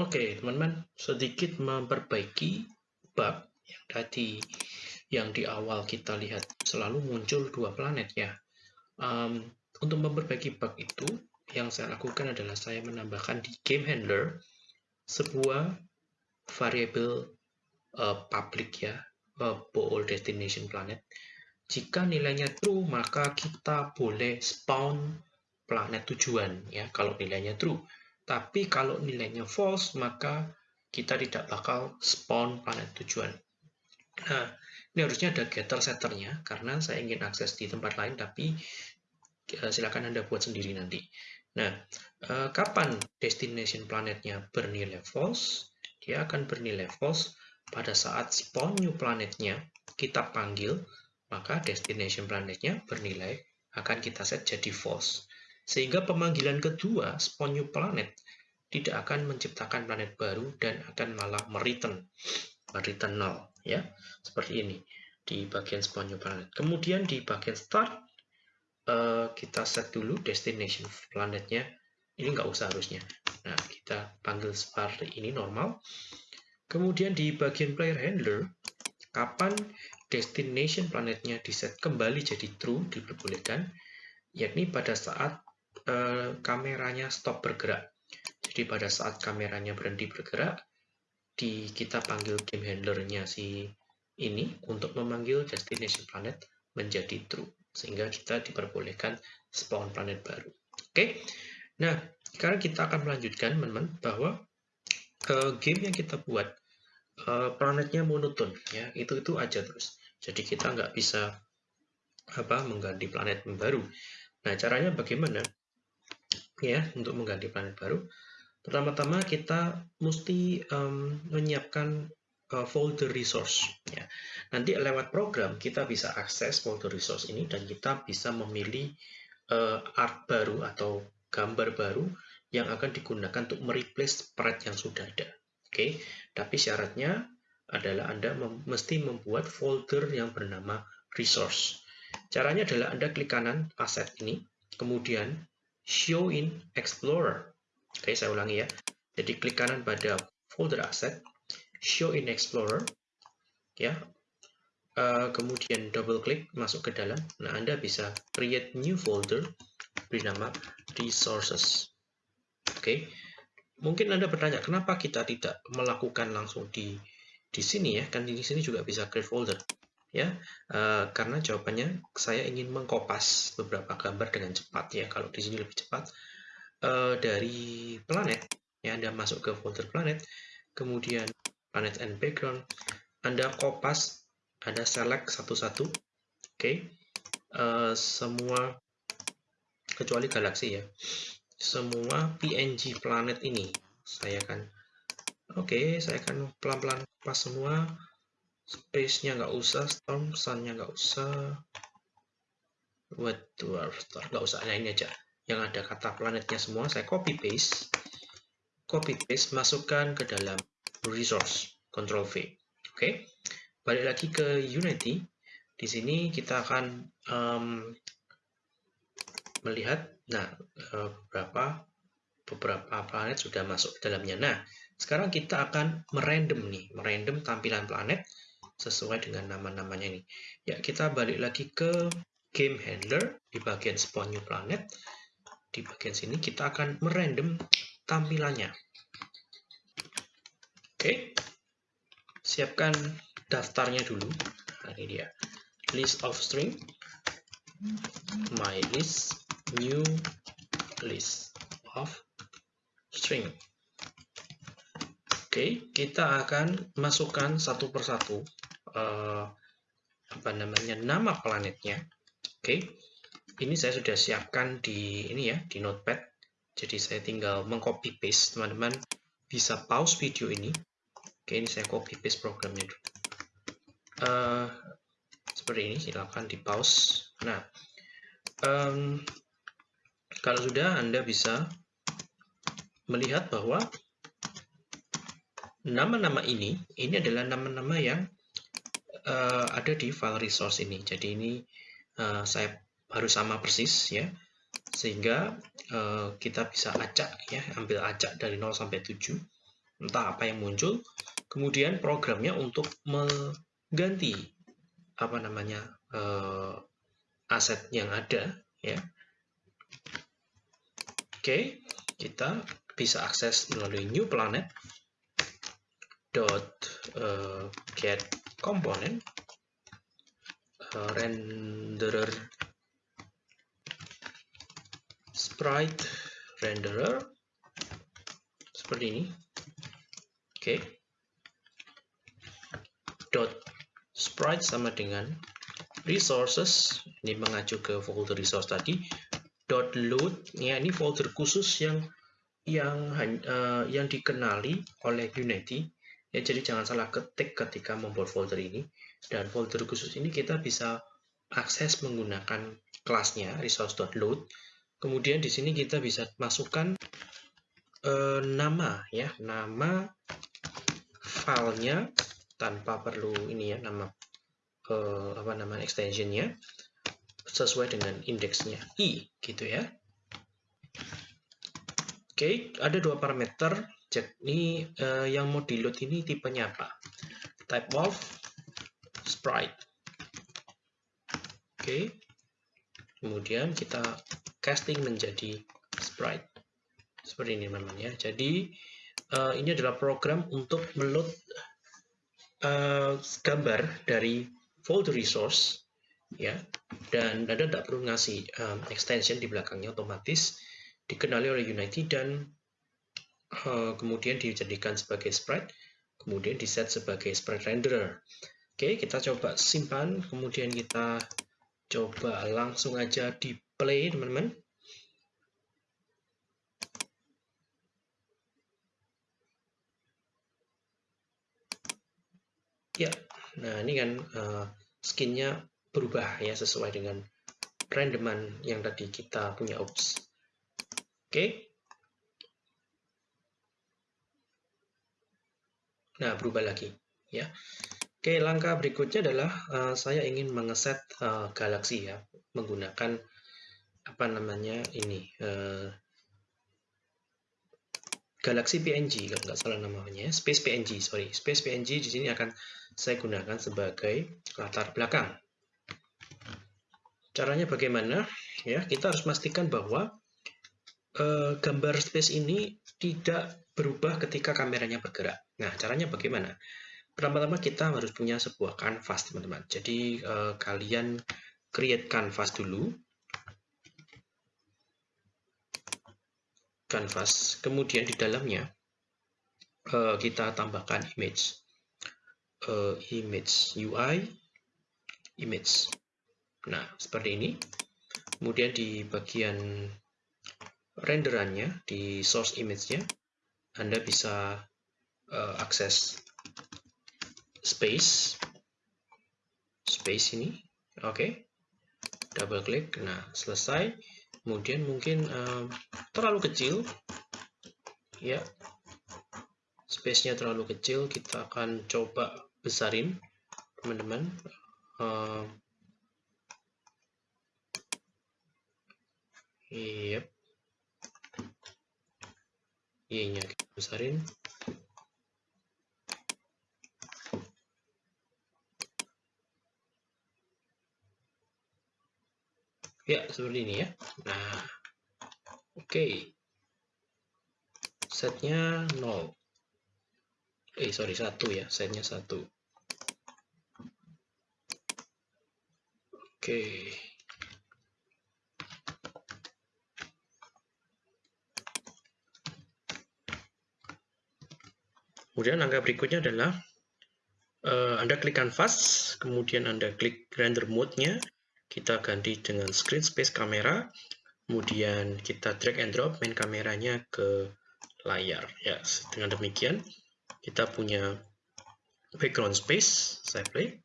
Oke, teman-teman, sedikit memperbaiki bug yang tadi yang di awal kita lihat selalu muncul dua planet ya. Um, untuk memperbaiki bug itu, yang saya lakukan adalah saya menambahkan di game handler sebuah variabel uh, public ya, uh, ball destination planet. Jika nilainya true, maka kita boleh spawn planet tujuan ya, kalau nilainya true tapi kalau nilainya false, maka kita tidak bakal spawn planet tujuan. Nah, ini harusnya ada getter setternya, karena saya ingin akses di tempat lain, tapi eh, silakan Anda buat sendiri nanti. Nah, eh, kapan destination planetnya bernilai false? Dia akan bernilai false pada saat spawn new planetnya kita panggil, maka destination planetnya bernilai akan kita set jadi false. Sehingga pemanggilan kedua, spawn new planet, tidak akan menciptakan planet baru dan akan malah mereturn, mereturn null, ya, seperti ini di bagian spawn new planet. Kemudian di bagian start, uh, kita set dulu destination planetnya, ini nggak usah harusnya. Nah, kita panggil seperti ini normal. Kemudian di bagian player handler, kapan destination planetnya diset kembali jadi true, diperbolehkan, yakni pada saat Eh, kameranya stop bergerak. Jadi pada saat kameranya berhenti bergerak, di kita panggil game handlernya si ini untuk memanggil destination planet menjadi true sehingga kita diperbolehkan spawn planet baru. Oke, nah sekarang kita akan melanjutkan teman-teman bahwa uh, game yang kita buat uh, planetnya monoton ya itu itu aja terus. Jadi kita nggak bisa apa mengganti planet baru. Nah caranya bagaimana? ya untuk mengganti planet baru. Pertama-tama kita mesti um, menyiapkan uh, folder resource. Ya. Nanti lewat program kita bisa akses folder resource ini dan kita bisa memilih uh, art baru atau gambar baru yang akan digunakan untuk mereplace sprite yang sudah ada. Oke, okay? tapi syaratnya adalah Anda mem mesti membuat folder yang bernama resource. Caranya adalah Anda klik kanan aset ini, kemudian show in Explorer. Oke, saya ulangi ya. Jadi klik kanan pada folder asset, show in Explorer, ya. Uh, kemudian double klik masuk ke dalam. Nah, Anda bisa create new folder beri nama resources. Oke. Mungkin Anda bertanya, kenapa kita tidak melakukan langsung di di sini ya? Kan di sini juga bisa create folder ya uh, karena jawabannya saya ingin mengkopas beberapa gambar dengan cepat ya kalau di sini lebih cepat uh, dari planet ya Anda masuk ke folder planet kemudian planet and background Anda kopas Anda select satu-satu oke okay. uh, semua kecuali galaksi ya semua PNG planet ini saya akan oke okay, saya akan pelan-pelan pas semua space-nya nggak usah, storm sun-nya nggak usah, wet dwarf star nggak usah, nah ini aja. Yang ada kata planetnya semua, saya copy paste, copy paste, masukkan ke dalam resource, control V. Oke, okay. balik lagi ke Unity. Di sini kita akan um, melihat, nah eh, beberapa beberapa planet sudah masuk ke dalamnya. Nah, sekarang kita akan merandom nih, merandom tampilan planet sesuai dengan nama-namanya ini. Ya, kita balik lagi ke game handler di bagian spawn new planet. Di bagian sini kita akan merandom tampilannya. Oke. Siapkan daftarnya dulu. Nah, ini dia. List of string. My list new list of string. Oke, kita akan masukkan satu persatu uh, apa namanya nama planetnya. Oke, okay. Ini saya sudah siapkan di ini ya di Notepad. Jadi saya tinggal mengcopy paste. Teman-teman bisa pause video ini. Oke, ini saya copy paste programnya dulu. Uh, seperti ini, silakan di pause. Nah, um, kalau sudah Anda bisa melihat bahwa nama-nama ini, ini adalah nama-nama yang uh, ada di file resource ini. Jadi ini uh, saya harus sama persis ya, sehingga uh, kita bisa acak ya, ambil acak dari 0 sampai 7. entah apa yang muncul, kemudian programnya untuk mengganti apa namanya uh, aset yang ada ya. Oke, kita bisa akses melalui new planet dot uh, get component renderer sprite renderer seperti ini oke okay. sprite sama dengan resources ini mengacu ke folder resource tadi dot load ya ini folder khusus yang yang uh, yang dikenali oleh Unity Ya, jadi jangan salah ketik ketika membuat folder ini. Dan folder khusus ini kita bisa akses menggunakan kelasnya resource.load. Kemudian di sini kita bisa masukkan eh, nama ya, nama filenya tanpa perlu ini ya nama eh, apa nama extensionnya sesuai dengan indeksnya. I gitu ya. Oke, ada dua parameter cek ini uh, yang mau di load ini tipenya apa? Type of sprite. Oke kemudian kita casting menjadi sprite. Seperti ini teman-teman ya. Jadi uh, ini adalah program untuk meload uh, gambar dari folder resource ya. Dan Anda tidak perlu ngasih um, extension di belakangnya otomatis dikenali oleh Unity dan Eh, kemudian dijadikan sebagai sprite, kemudian di set sebagai sprite renderer. Oke, kita coba simpan, kemudian kita coba langsung aja di play, teman-teman. Ya, nah ini kan uh, skinnya berubah ya sesuai dengan randoman yang tadi kita punya. Oops. Oke, Nah, berubah lagi ya. Oke, langkah berikutnya adalah uh, saya ingin mengeset uh, galaksi ya menggunakan apa namanya ini uh, Galaxy PNG kalau nggak salah namanya Space PNG sorry Space PNG di sini akan saya gunakan sebagai latar belakang caranya bagaimana ya kita harus memastikan bahwa uh, gambar space ini tidak berubah ketika kameranya bergerak. Nah, caranya bagaimana? Pertama-tama kita harus punya sebuah kanvas, teman-teman. Jadi, eh, kalian create kanvas dulu. Kanvas. Kemudian di dalamnya, eh, kita tambahkan image. Eh, image UI, image. Nah, seperti ini. Kemudian di bagian renderannya, di source image-nya, anda bisa uh, akses space space ini oke okay. double klik nah selesai kemudian mungkin uh, terlalu kecil. Ya. Space-nya terlalu kecil kita akan coba besarin teman-teman. Uh, yep. Y-nya kita besarin ya seperti ini ya nah oke okay. setnya 0 eh sorry satu ya setnya satu oke okay. Kemudian langkah berikutnya adalah uh, Anda klik canvas, kemudian Anda klik render mode-nya, kita ganti dengan screen space kamera, kemudian kita drag and drop main kameranya ke layar. Ya, dengan demikian kita punya background space. Saya play.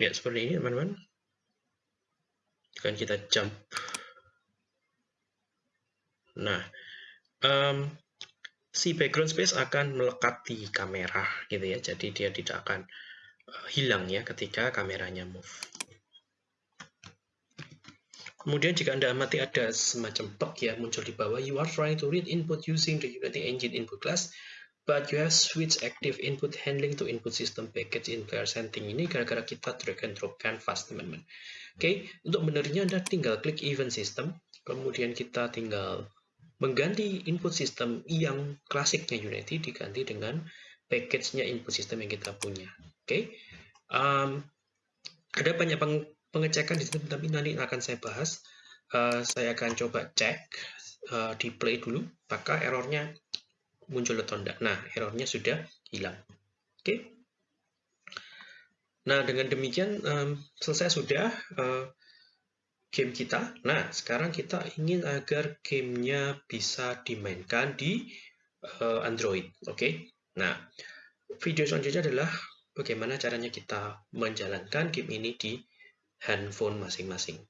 Ya, seperti ini teman-teman. Dan kita jump. Nah, um, si background space akan melekat di kamera gitu ya jadi dia tidak akan hilang ya ketika kameranya move Kemudian jika Anda amati ada semacam bug ya muncul di bawah, you are trying to read input using the Unity Engine input class, but you have switch active input handling to input system package in player setting ini gara-gara kita drag and drop canvas teman-teman. Oke, okay, untuk benernya Anda tinggal klik event system, kemudian kita tinggal mengganti input system yang klasiknya Unity diganti dengan package-nya input system yang kita punya. Oke, okay? um, ada banyak pengecekan di sini, tapi nanti akan saya bahas. Uh, saya akan coba cek uh, di play dulu, maka errornya muncul atau tidak. Nah, errornya sudah hilang. Oke. Okay. Nah, dengan demikian um, selesai sudah uh, game kita. Nah, sekarang kita ingin agar gamenya bisa dimainkan di uh, Android. Oke. Okay? Nah, video selanjutnya adalah bagaimana caranya kita menjalankan game ini di handphone masing-masing.